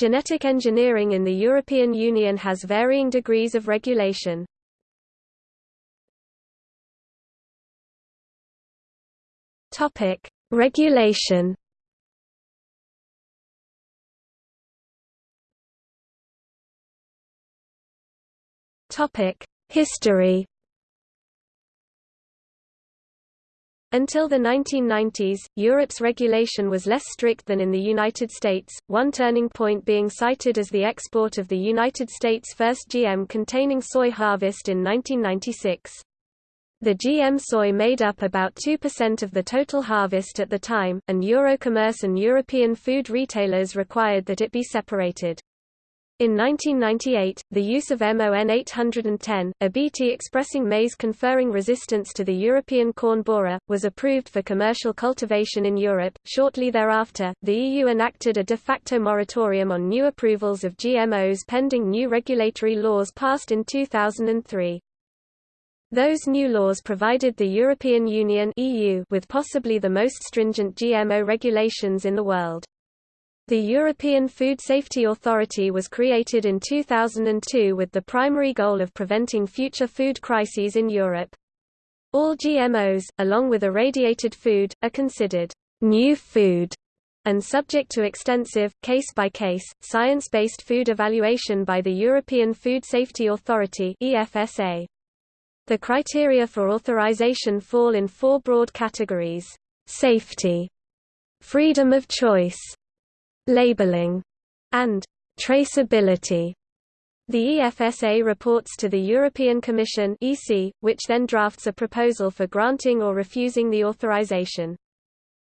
Genetic engineering in the European Union has varying degrees of regulation. Topic: Regulation. Topic: History. Until the 1990s, Europe's regulation was less strict than in the United States, one turning point being cited as the export of the United States' first GM-containing soy harvest in 1996. The GM soy made up about 2% of the total harvest at the time, and Eurocommerce and European food retailers required that it be separated. In 1998, the use of MON 810, a Bt expressing maize conferring resistance to the European corn borer, was approved for commercial cultivation in Europe. Shortly thereafter, the EU enacted a de facto moratorium on new approvals of GMOs pending new regulatory laws passed in 2003. Those new laws provided the European Union (EU) with possibly the most stringent GMO regulations in the world. The European Food Safety Authority was created in 2002 with the primary goal of preventing future food crises in Europe. All GMOs, along with irradiated food, are considered new food and subject to extensive, case-by-case, science-based food evaluation by the European Food Safety Authority. The criteria for authorization fall in four broad categories. Safety, freedom of choice, labeling, and traceability. The EFSA reports to the European Commission EC, which then drafts a proposal for granting or refusing the authorization.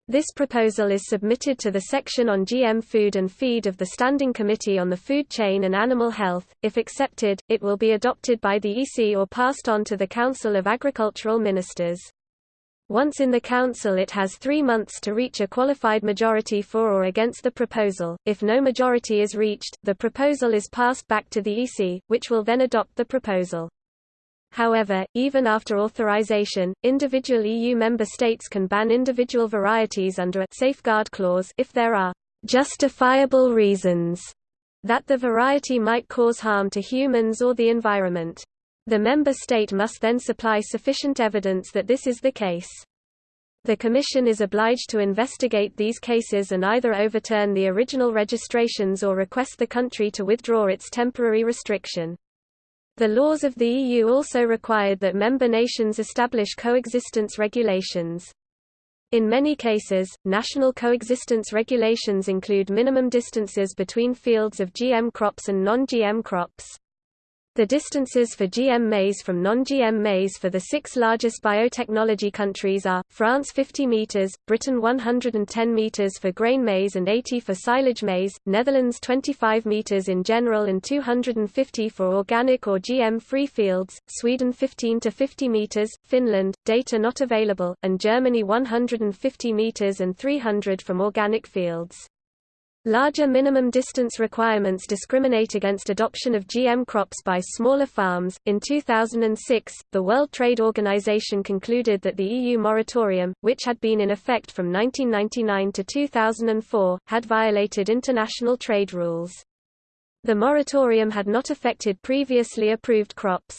This proposal is submitted to the section on GM food and feed of the Standing Committee on the Food Chain and Animal Health. If accepted, it will be adopted by the EC or passed on to the Council of Agricultural Ministers. Once in the Council it has three months to reach a qualified majority for or against the proposal. If no majority is reached, the proposal is passed back to the EC, which will then adopt the proposal. However, even after authorization, individual EU member states can ban individual varieties under a safeguard clause if there are justifiable reasons that the variety might cause harm to humans or the environment. The member state must then supply sufficient evidence that this is the case. The Commission is obliged to investigate these cases and either overturn the original registrations or request the country to withdraw its temporary restriction. The laws of the EU also required that member nations establish coexistence regulations. In many cases, national coexistence regulations include minimum distances between fields of GM crops and non-GM crops. The distances for GM maize from non-GM maize for the six largest biotechnology countries are, France 50 meters, Britain 110 meters for grain maize and 80 for silage maize, Netherlands 25 meters in general and 250 for organic or GM-free fields, Sweden 15 to 50 meters, Finland, data not available, and Germany 150 meters and 300 from organic fields. Larger minimum distance requirements discriminate against adoption of GM crops by smaller farms. In 2006, the World Trade Organization concluded that the EU moratorium, which had been in effect from 1999 to 2004, had violated international trade rules. The moratorium had not affected previously approved crops.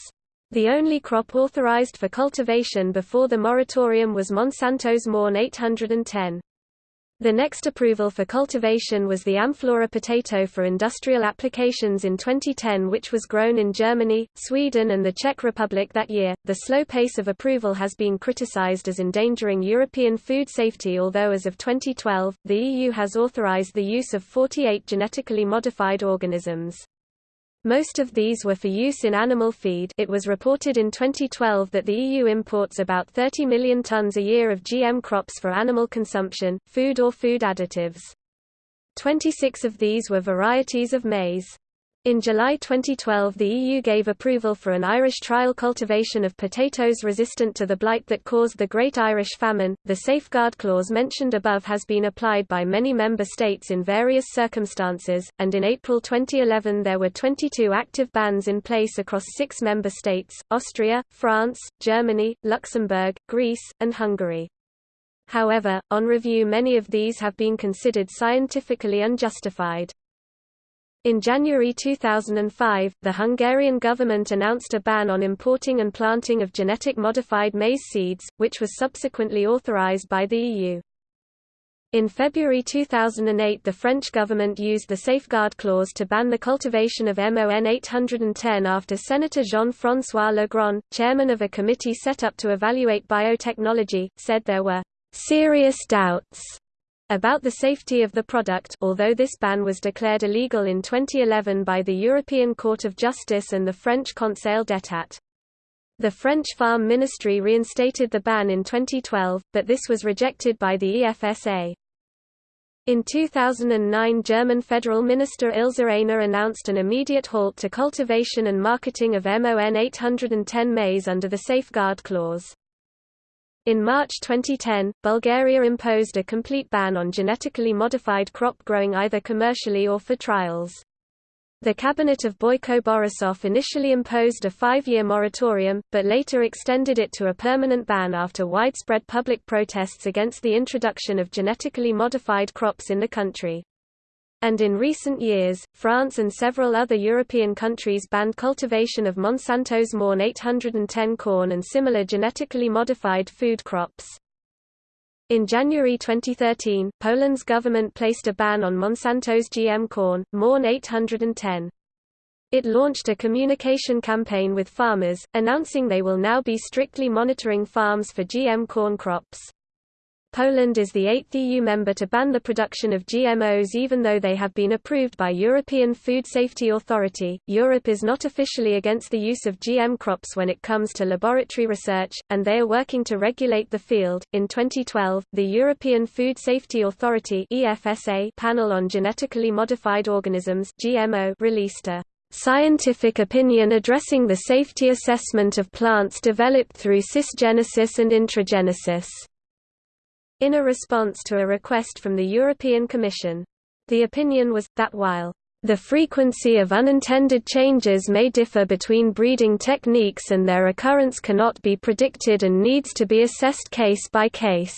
The only crop authorized for cultivation before the moratorium was Monsanto's MON 810. The next approval for cultivation was the Amflora potato for industrial applications in 2010, which was grown in Germany, Sweden, and the Czech Republic that year. The slow pace of approval has been criticized as endangering European food safety, although as of 2012, the EU has authorized the use of 48 genetically modified organisms. Most of these were for use in animal feed it was reported in 2012 that the EU imports about 30 million tons a year of GM crops for animal consumption, food or food additives. 26 of these were varieties of maize. In July 2012 the EU gave approval for an Irish trial cultivation of potatoes resistant to the blight that caused the Great Irish Famine. The safeguard clause mentioned above has been applied by many member states in various circumstances, and in April 2011 there were 22 active bans in place across six member states, Austria, France, Germany, Luxembourg, Greece, and Hungary. However, on review many of these have been considered scientifically unjustified. In January 2005, the Hungarian government announced a ban on importing and planting of genetic modified maize seeds, which was subsequently authorized by the EU. In February 2008 the French government used the Safeguard Clause to ban the cultivation of MON 810 after Senator Jean-François Legrand, chairman of a committee set up to evaluate biotechnology, said there were «serious doubts» about the safety of the product although this ban was declared illegal in 2011 by the European Court of Justice and the French Conseil d'État. The French Farm Ministry reinstated the ban in 2012, but this was rejected by the EFSA. In 2009 German Federal Minister Ilse Aigner announced an immediate halt to cultivation and marketing of MON 810 maize under the Safeguard Clause. In March 2010, Bulgaria imposed a complete ban on genetically modified crop growing either commercially or for trials. The cabinet of Boyko Borisov initially imposed a five-year moratorium, but later extended it to a permanent ban after widespread public protests against the introduction of genetically modified crops in the country. And in recent years, France and several other European countries banned cultivation of Monsanto's MON 810 corn and similar genetically modified food crops. In January 2013, Poland's government placed a ban on Monsanto's GM corn, MON 810. It launched a communication campaign with farmers, announcing they will now be strictly monitoring farms for GM corn crops. Poland is the eighth EU member to ban the production of GMOs even though they have been approved by European Food Safety Authority. Europe is not officially against the use of GM crops when it comes to laboratory research, and they are working to regulate the field. In 2012, the European Food Safety Authority (EFSA) panel on genetically modified organisms (GMO) released a scientific opinion addressing the safety assessment of plants developed through cisgenesis and intragenesis in a response to a request from the European Commission. The opinion was, that while the frequency of unintended changes may differ between breeding techniques and their occurrence cannot be predicted and needs to be assessed case by case.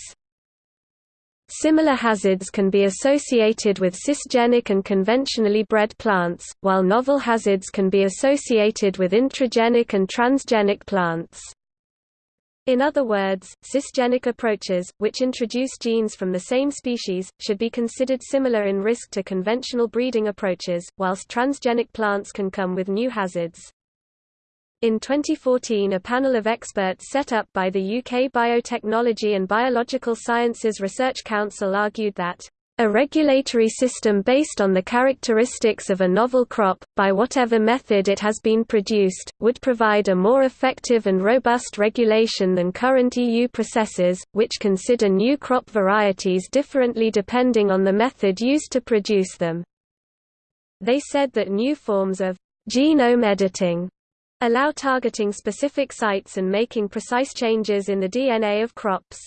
Similar hazards can be associated with cisgenic and conventionally bred plants, while novel hazards can be associated with intragenic and transgenic plants. In other words, cisgenic approaches, which introduce genes from the same species, should be considered similar in risk to conventional breeding approaches, whilst transgenic plants can come with new hazards. In 2014 a panel of experts set up by the UK Biotechnology and Biological Sciences Research Council argued that a regulatory system based on the characteristics of a novel crop, by whatever method it has been produced, would provide a more effective and robust regulation than current EU processes, which consider new crop varieties differently depending on the method used to produce them. They said that new forms of genome editing allow targeting specific sites and making precise changes in the DNA of crops.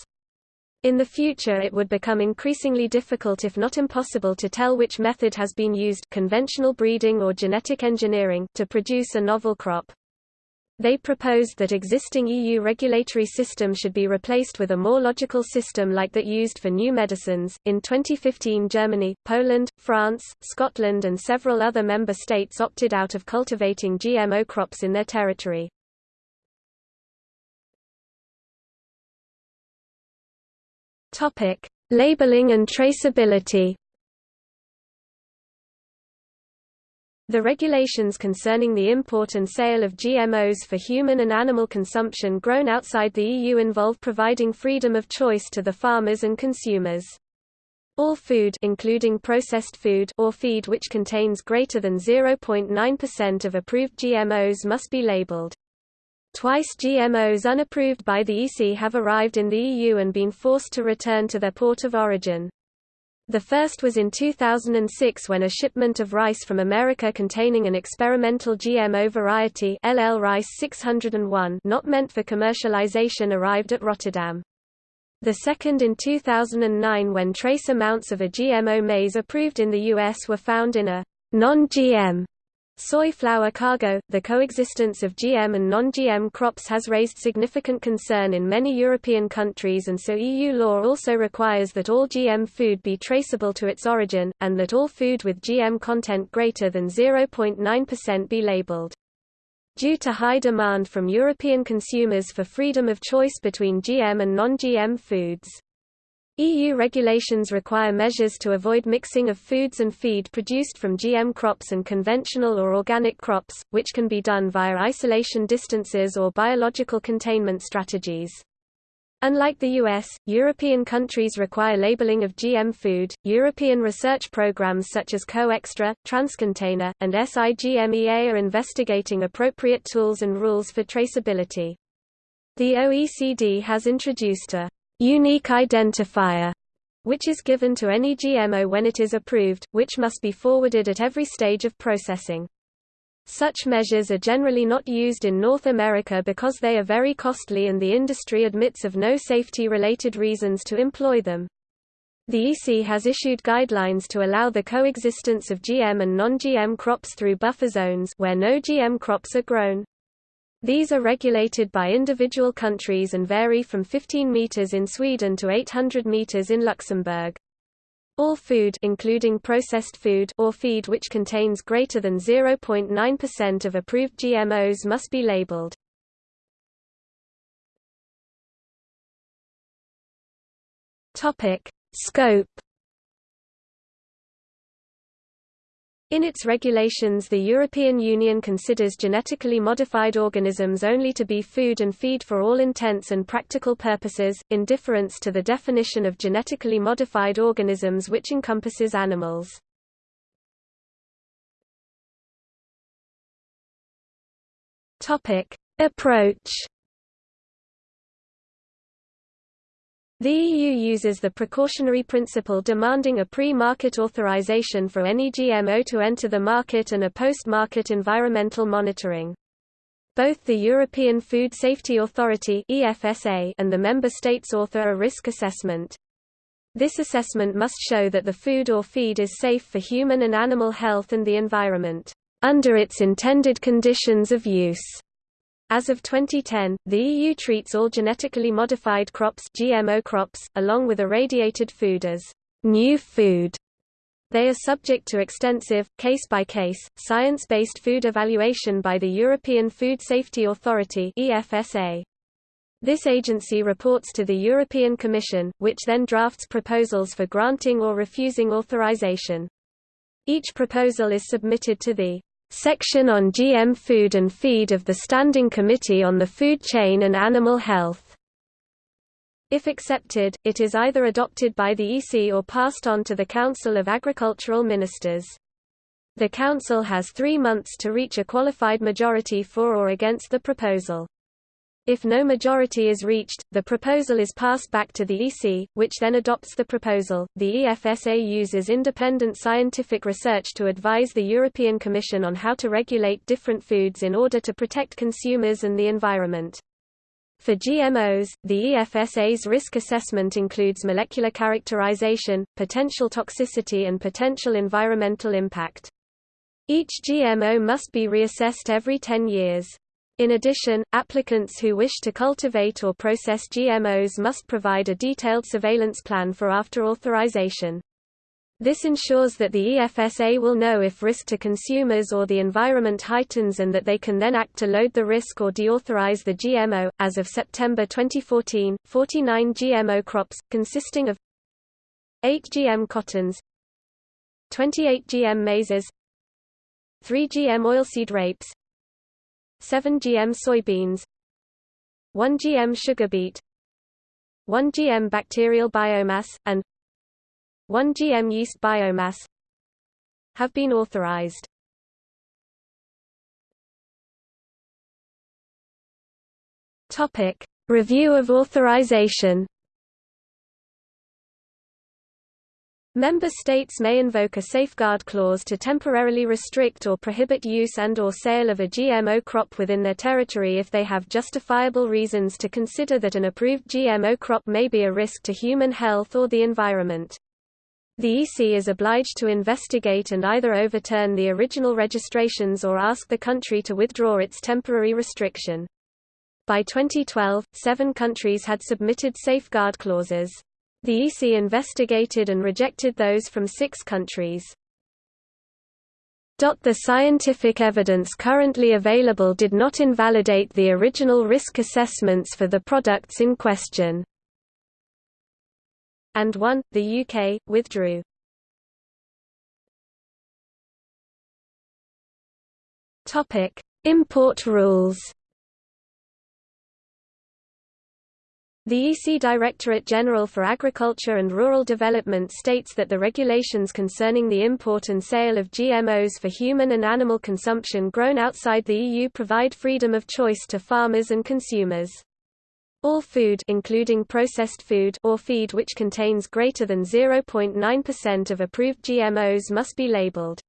In the future it would become increasingly difficult if not impossible to tell which method has been used conventional breeding or genetic engineering to produce a novel crop. They proposed that existing EU regulatory system should be replaced with a more logical system like that used for new medicines. In 2015, Germany, Poland, France, Scotland, and several other member states opted out of cultivating GMO crops in their territory. Topic: Labeling and traceability. The regulations concerning the import and sale of GMOs for human and animal consumption grown outside the EU involve providing freedom of choice to the farmers and consumers. All food including processed food or feed which contains greater than 0.9% of approved GMOs must be labeled. Twice GMOs unapproved by the EC have arrived in the EU and been forced to return to their port of origin. The first was in 2006 when a shipment of rice from America containing an experimental GMO variety LL Rice 601 not meant for commercialization arrived at Rotterdam. The second in 2009 when trace amounts of a GMO maize approved in the US were found in a non-GM Soy flour cargo – The coexistence of GM and non-GM crops has raised significant concern in many European countries and so EU law also requires that all GM food be traceable to its origin, and that all food with GM content greater than 0.9% be labelled. Due to high demand from European consumers for freedom of choice between GM and non-GM foods, EU regulations require measures to avoid mixing of foods and feed produced from GM crops and conventional or organic crops, which can be done via isolation distances or biological containment strategies. Unlike the US, European countries require labeling of GM food. European research programs such as CoExtra, Transcontainer, and SIGMEA are investigating appropriate tools and rules for traceability. The OECD has introduced a unique identifier, which is given to any GMO when it is approved, which must be forwarded at every stage of processing. Such measures are generally not used in North America because they are very costly and the industry admits of no safety-related reasons to employ them. The EC has issued guidelines to allow the coexistence of GM and non-GM crops through buffer zones where no GM crops are grown. These are regulated by individual countries and vary from 15 meters in Sweden to 800 meters in Luxembourg. All food including processed food or feed which contains greater than 0.9% of approved GMOs must be labeled. Topic: Scope In its regulations the European Union considers genetically modified organisms only to be food and feed for all intents and practical purposes, in difference to the definition of genetically modified organisms which encompasses animals. Approach The EU uses the precautionary principle demanding a pre-market authorization for any GMO to enter the market and a post-market environmental monitoring. Both the European Food Safety Authority and the member states author a risk assessment. This assessment must show that the food or feed is safe for human and animal health and the environment under its intended conditions of use. As of 2010, the EU treats all genetically modified crops, GMO crops along with irradiated food as new food. They are subject to extensive, case-by-case, science-based food evaluation by the European Food Safety Authority EFSA. This agency reports to the European Commission, which then drafts proposals for granting or refusing authorization. Each proposal is submitted to the Section on GM Food and Feed of the Standing Committee on the Food Chain and Animal Health. If accepted, it is either adopted by the EC or passed on to the Council of Agricultural Ministers. The Council has three months to reach a qualified majority for or against the proposal. If no majority is reached, the proposal is passed back to the EC, which then adopts the proposal. The EFSA uses independent scientific research to advise the European Commission on how to regulate different foods in order to protect consumers and the environment. For GMOs, the EFSA's risk assessment includes molecular characterization, potential toxicity and potential environmental impact. Each GMO must be reassessed every 10 years. In addition, applicants who wish to cultivate or process GMOs must provide a detailed surveillance plan for after authorization. This ensures that the EFSA will know if risk to consumers or the environment heightens and that they can then act to load the risk or deauthorize the GMO. As of September 2014, 49 GMO crops, consisting of 8 GM cottons, 28 GM maises, 3 GM oilseed rapes, 7 GM soybeans 1 GM sugar beet 1 GM bacterial biomass, and 1 GM yeast biomass have been authorized. Topic: Review of authorization Member states may invoke a safeguard clause to temporarily restrict or prohibit use and or sale of a GMO crop within their territory if they have justifiable reasons to consider that an approved GMO crop may be a risk to human health or the environment. The EC is obliged to investigate and either overturn the original registrations or ask the country to withdraw its temporary restriction. By 2012, seven countries had submitted safeguard clauses. The EC investigated and rejected those from six countries. The scientific evidence currently available did not invalidate the original risk assessments for the products in question. And 1, the UK, withdrew. Import rules The EC Directorate General for Agriculture and Rural Development states that the regulations concerning the import and sale of GMOs for human and animal consumption grown outside the EU provide freedom of choice to farmers and consumers. All food including processed food or feed which contains greater than 0.9% of approved GMOs must be labeled.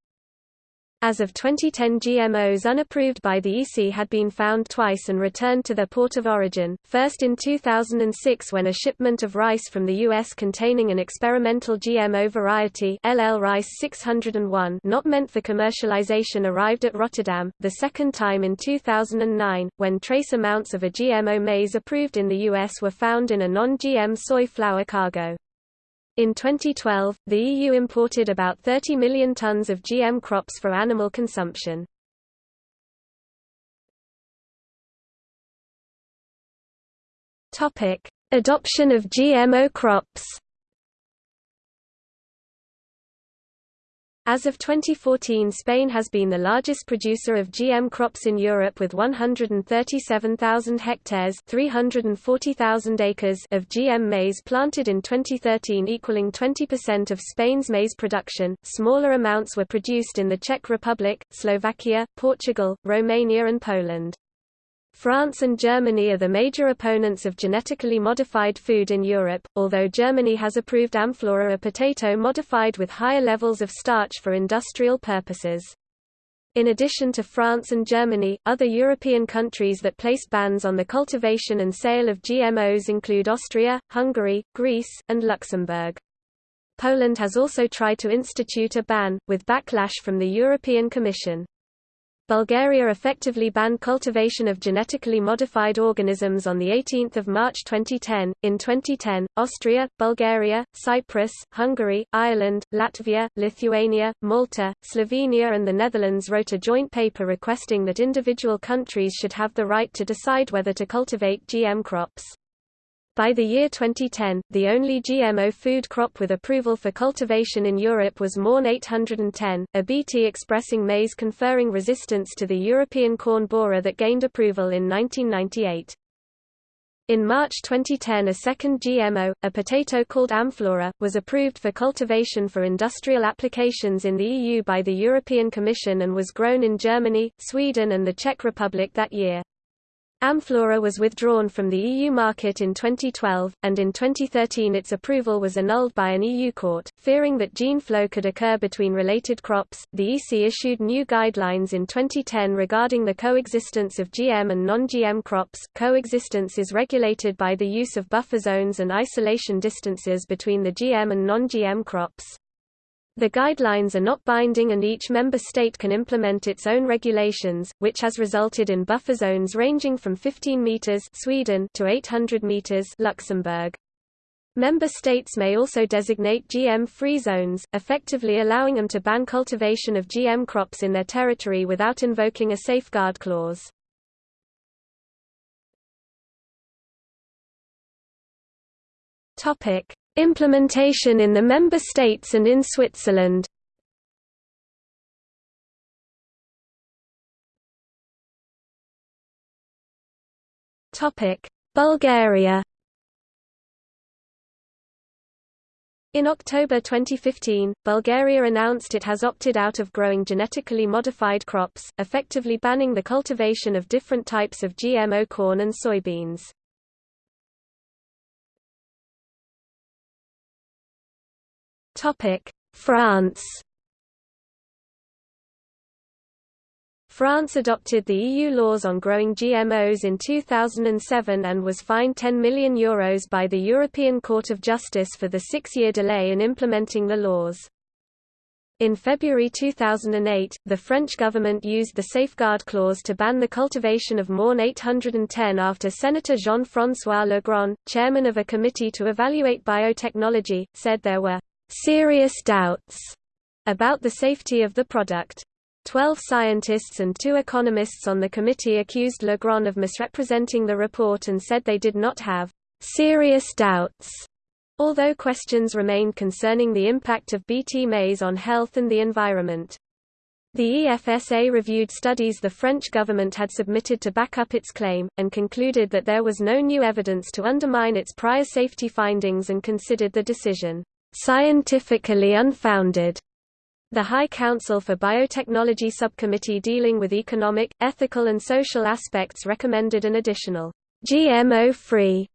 As of 2010 GMOs unapproved by the EC had been found twice and returned to their port of origin, first in 2006 when a shipment of rice from the U.S. containing an experimental GMO variety LL Rice 601 not meant for commercialization arrived at Rotterdam, the second time in 2009, when trace amounts of a GMO maize approved in the U.S. were found in a non-GM soy flour cargo. In 2012, the EU imported about 30 million tons of GM crops for animal consumption. Adoption of GMO crops As of 2014 Spain has been the largest producer of GM crops in Europe with 137,000 hectares 340,000 acres of GM maize planted in 2013 equaling 20% of Spain's maize production. Smaller amounts were produced in the Czech Republic, Slovakia, Portugal, Romania and Poland. France and Germany are the major opponents of genetically modified food in Europe, although Germany has approved Amflora a potato modified with higher levels of starch for industrial purposes. In addition to France and Germany, other European countries that placed bans on the cultivation and sale of GMOs include Austria, Hungary, Greece, and Luxembourg. Poland has also tried to institute a ban, with backlash from the European Commission. Bulgaria effectively banned cultivation of genetically modified organisms on 18 March 2010. In 2010, Austria, Bulgaria, Cyprus, Hungary, Ireland, Latvia, Lithuania, Malta, Slovenia and the Netherlands wrote a joint paper requesting that individual countries should have the right to decide whether to cultivate GM crops. By the year 2010, the only GMO food crop with approval for cultivation in Europe was MON 810, a Bt expressing maize conferring resistance to the European corn borer that gained approval in 1998. In March 2010 a second GMO, a potato called Amflora, was approved for cultivation for industrial applications in the EU by the European Commission and was grown in Germany, Sweden and the Czech Republic that year. Amflora was withdrawn from the EU market in 2012, and in 2013 its approval was annulled by an EU court. Fearing that gene flow could occur between related crops, the EC issued new guidelines in 2010 regarding the coexistence of GM and non-GM crops. Coexistence is regulated by the use of buffer zones and isolation distances between the GM and non-GM crops. The guidelines are not binding and each member state can implement its own regulations, which has resulted in buffer zones ranging from 15 meters Sweden to 800 meters Luxembourg. Member states may also designate GM-free zones, effectively allowing them to ban cultivation of GM crops in their territory without invoking a safeguard clause. Topic: Implementation in the member states and in Switzerland Bulgaria In October 2015, Bulgaria announced it has opted out of growing genetically modified crops, effectively banning the cultivation of different types of GMO corn and soybeans. France France adopted the EU laws on growing GMOs in 2007 and was fined €10 million Euros by the European Court of Justice for the six-year delay in implementing the laws. In February 2008, the French government used the Safeguard Clause to ban the cultivation of MON 810 after Senator Jean-François Legrand, chairman of a committee to evaluate biotechnology, said there were «serious doubts» about the safety of the product. Twelve scientists and two economists on the committee accused Legrand of misrepresenting the report and said they did not have «serious doubts» although questions remained concerning the impact of Bt maize on health and the environment. The EFSA reviewed studies the French government had submitted to back up its claim, and concluded that there was no new evidence to undermine its prior safety findings and considered the decision, "...scientifically unfounded." The High Council for Biotechnology Subcommittee dealing with economic, ethical and social aspects recommended an additional, GMO-free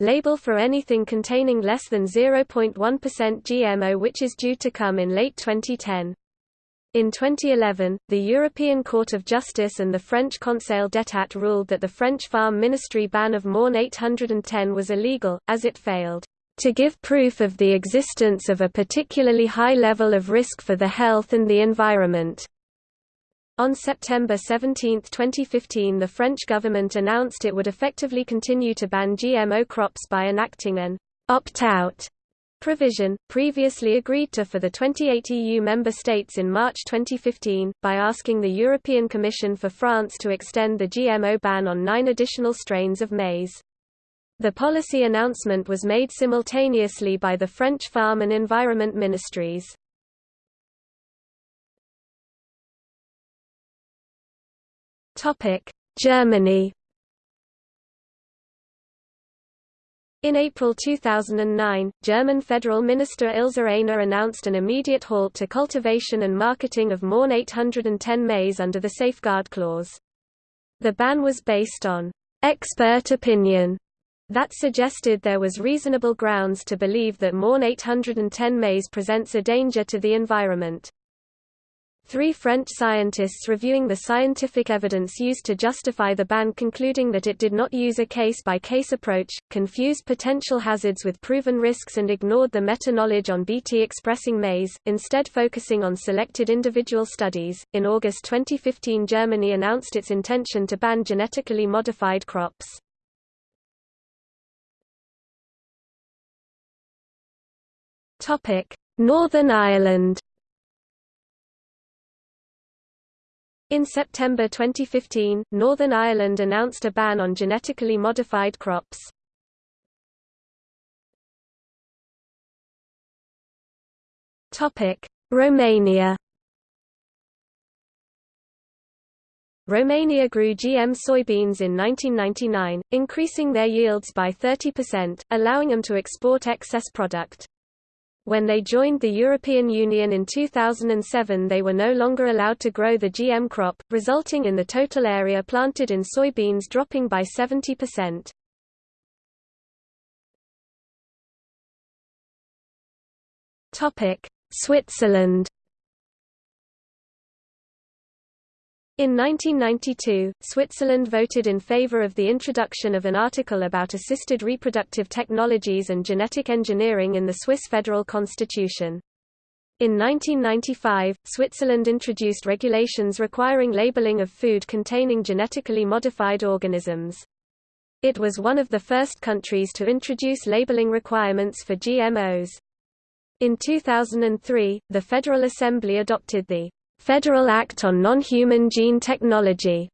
label for anything containing less than 0.1% GMO which is due to come in late 2010. In 2011, the European Court of Justice and the French Conseil d'État ruled that the French Farm Ministry ban of MON 810 was illegal, as it failed to give proof of the existence of a particularly high level of risk for the health and the environment. On September 17, 2015 the French government announced it would effectively continue to ban GMO crops by enacting an «opt-out» provision, previously agreed to for the 28 EU member states in March 2015, by asking the European Commission for France to extend the GMO ban on nine additional strains of maize. The policy announcement was made simultaneously by the French Farm and Environment Ministries. Germany. In April 2009, German Federal Minister Ilse Aigner announced an immediate halt to cultivation and marketing of MON 810 maize under the Safeguard Clause. The ban was based on expert opinion that suggested there was reasonable grounds to believe that MON 810 maize presents a danger to the environment. Three French scientists reviewing the scientific evidence used to justify the ban concluding that it did not use a case-by-case -case approach, confused potential hazards with proven risks and ignored the meta-knowledge on Bt-expressing maize, instead focusing on selected individual studies. In August 2015 Germany announced its intention to ban genetically modified crops. Northern Ireland In September 2015, Northern Ireland announced a ban on genetically modified crops. Romania Romania grew GM soybeans in 1999, increasing their yields by 30%, allowing them to export excess product. When they joined the European Union in 2007 they were no longer allowed to grow the GM crop, resulting in the total area planted in soybeans dropping by 70%. Switzerland In 1992, Switzerland voted in favor of the introduction of an article about assisted reproductive technologies and genetic engineering in the Swiss federal constitution. In 1995, Switzerland introduced regulations requiring labeling of food containing genetically modified organisms. It was one of the first countries to introduce labeling requirements for GMOs. In 2003, the Federal Assembly adopted the Federal Act on Non-Human Gene Technology,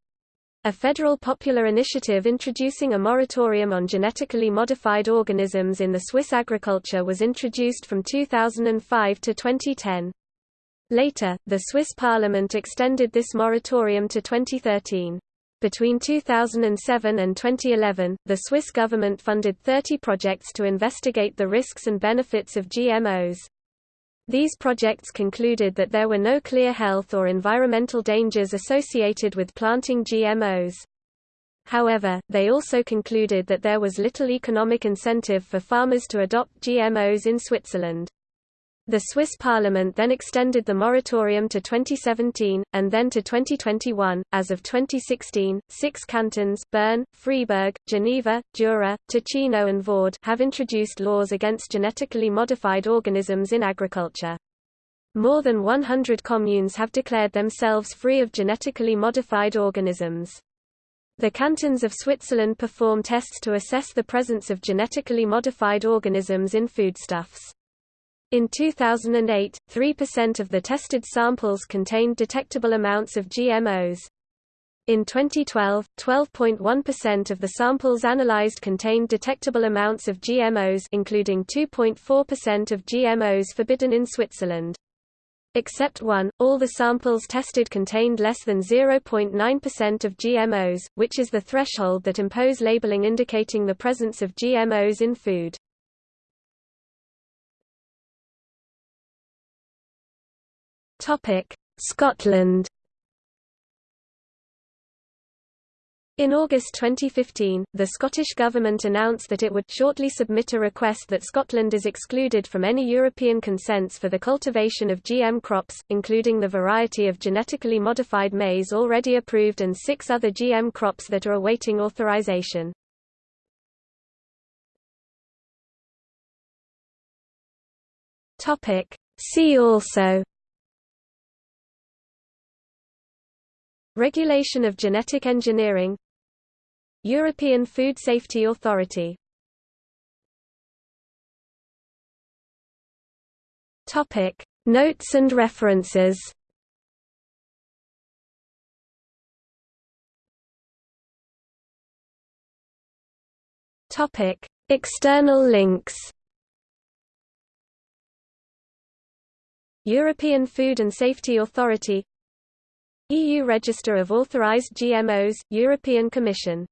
a federal popular initiative introducing a moratorium on genetically modified organisms in the Swiss agriculture was introduced from 2005 to 2010. Later, the Swiss parliament extended this moratorium to 2013. Between 2007 and 2011, the Swiss government funded 30 projects to investigate the risks and benefits of GMOs. These projects concluded that there were no clear health or environmental dangers associated with planting GMOs. However, they also concluded that there was little economic incentive for farmers to adopt GMOs in Switzerland. The Swiss parliament then extended the moratorium to 2017, and then to 2021. As of 2016, six cantons Bern, Freiburg, Geneva, Jura, Ticino and Vaud have introduced laws against genetically modified organisms in agriculture. More than 100 communes have declared themselves free of genetically modified organisms. The cantons of Switzerland perform tests to assess the presence of genetically modified organisms in foodstuffs. In 2008, 3% of the tested samples contained detectable amounts of GMOs. In 2012, 12.1% of the samples analyzed contained detectable amounts of GMOs including 2.4% of GMOs forbidden in Switzerland. Except one, all the samples tested contained less than 0.9% of GMOs, which is the threshold that impose labeling indicating the presence of GMOs in food. Scotland In August 2015, the Scottish Government announced that it would shortly submit a request that Scotland is excluded from any European consents for the cultivation of GM crops, including the variety of genetically modified maize already approved and six other GM crops that are awaiting authorization. See also Regulation of genetic engineering. European Food Safety Authority. Topic. Notes and references. Topic. External links. European Food and Safety Authority EU Register of Authorized GMOs, European Commission